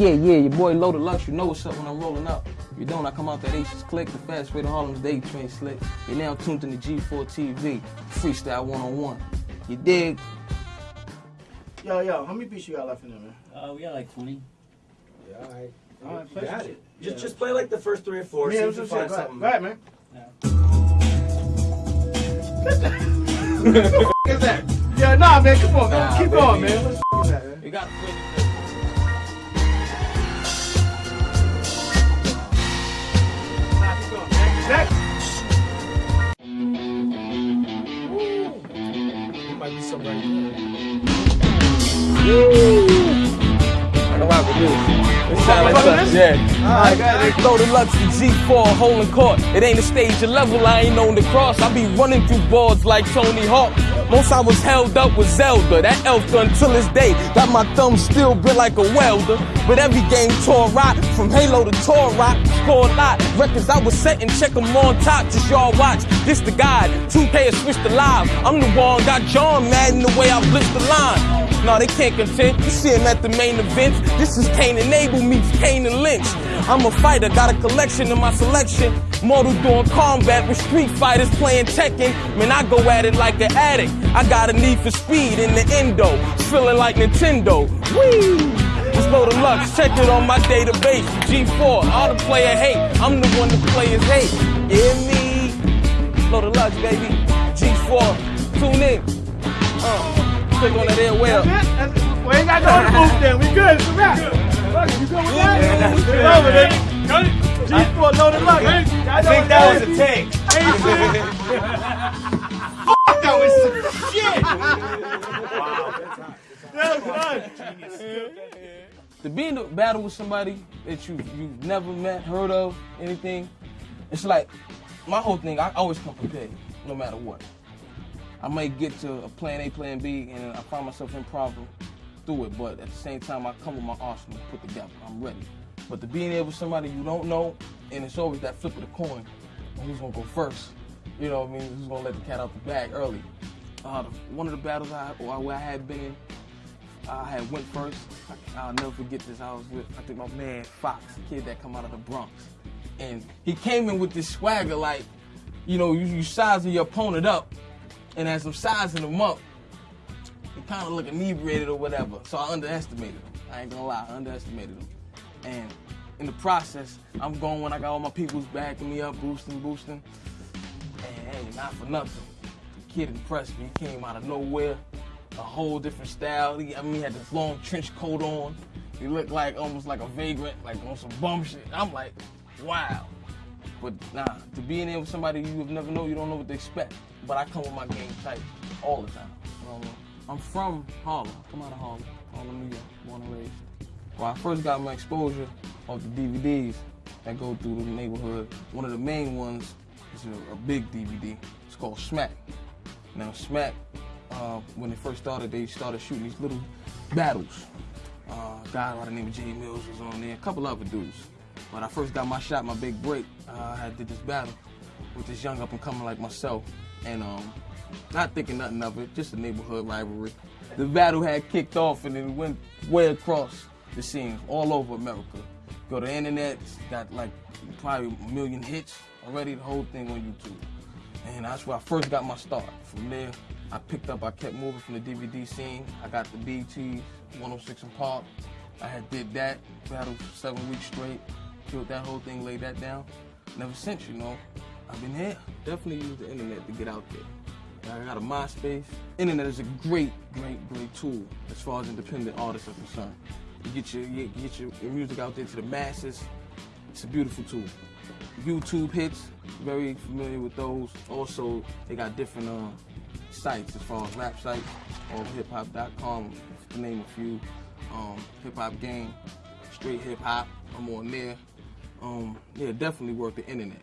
Yeah, yeah, your boy Loaded Lux, you know what's up when I'm rolling up. If you don't, I come out that Aces Click, the fast way to Harlem's Day Train Slick. You're now tuned in to G4 TV, freestyle one on one. You dig? Yo, yo, how many beats you got left in there, man? Uh, we got like 20. Yeah, all right. All right, You play got some it. shit. Just, just play like the first three or four. Yeah, see I if was you just find go ahead. something. Go ahead, man. What is that? Yeah, nah, man, come on, Nah, man. Keep baby. on, man. What the f- is that, man? You gotta play I can rock with like yeah. All right, ahead. Loaded Lux to G4, holding court. It ain't a stage, a level I ain't on the cross. I be running through boards like Tony Hawk. Most I was held up with Zelda. That elf gun till this day. Got my thumb still bit like a welder. But every game tore rock. From Halo to Turok. Score a lot. Records I was setting, check 'em on top. Just y'all watch. This the guide. 2K has switched the live. I'm the one got John mad in the way I blitz the line. No, they can't contend. You see him at the main events. This is Kane and Abel meets Kane and Lynch. I'm a fighter, got a collection in my selection. Mortal doing combat with street fighters playing Tekken. Man, I go at it like an addict. I got a need for speed in the endo. Feeling like Nintendo. Whee! Just Loaded Lux, check it on my database. G4, all the player hate. I'm the one the players hate. Hear me? Loaded Lux, baby. G4, tune in. Uh, click on that air well. That's it? That's it. We ain't got no other move then. We good. It's a wrap. Fuck it, You good with that? Yeah, It's good, over, man. nigga. G4 loaded luck. I think that was a take. That was some shit. That was fun. To be in a battle with somebody that you you've never met, heard of, anything, it's like my whole thing. I always come prepared, no matter what. I might get to a plan A, plan B, and I find myself in problem through it. But at the same time, I come with my arsenal put together. I'm ready. But to being able with somebody you don't know, and it's always that flip of the coin, who's gonna go first? You know what I mean? Who's gonna let the cat out the bag early? Uh, one of the battles I, where I had been in, I had went first. I, will never forget this. I was with, I think my man Fox, the kid that come out of the Bronx. And he came in with this swagger like, you know, you, you sizing your opponent up. And as I'm sizing him up, he kind of look inebriated or whatever. So I underestimated him. I ain't gonna lie, I underestimated him. And in the process, I'm going when I got all my peoples backing me up, boosting, boosting. And hey, not for nothing. The kid impressed me. He came out of nowhere a whole different style. He, I mean, he had this long trench coat on. He looked like almost like a vagrant, like on some bum shit. I'm like, wow. But nah, to be in there with somebody you have never know, you don't know what to expect. But I come with my game tight all the time. You I mean? I'm from Harlem. I come out of Harlem, Harlem, New York, born and raised. When I first got my exposure of the DVDs that go through the neighborhood, one of the main ones is a, a big DVD. It's called Smack. Now, Smack, uh, when they first started, they started shooting these little battles. Uh, a guy by the name of Jae Millz was on there, a couple other dudes. When I first got my shot, my big break, uh, I did this battle with this young up and coming like myself, and um, not thinking nothing of it, just a neighborhood rivalry. The battle had kicked off and it went way across the scene, all over America. Go to the internet, got like probably a million hits already, the whole thing on YouTube. And that's where I first got my start. From there, I picked up, I kept moving from the DVD scene. I got the BET 106 and Park. I had did that, battled seven weeks straight, killed that whole thing, laid that down. And ever since, you know, I've been here. Definitely use the internet to get out there. I got a MySpace. Internet is a great, great, great tool as far as independent artists are concerned. You get your, you get your, music out there to the masses. It's a beautiful tool. YouTube hits, very familiar with those. Also, they got different uh, sites as far as rap sites, or hiphop.com, to name a few. Um, hip hop game, straight hip hop, I'm on there. Um, yeah, definitely worth the internet.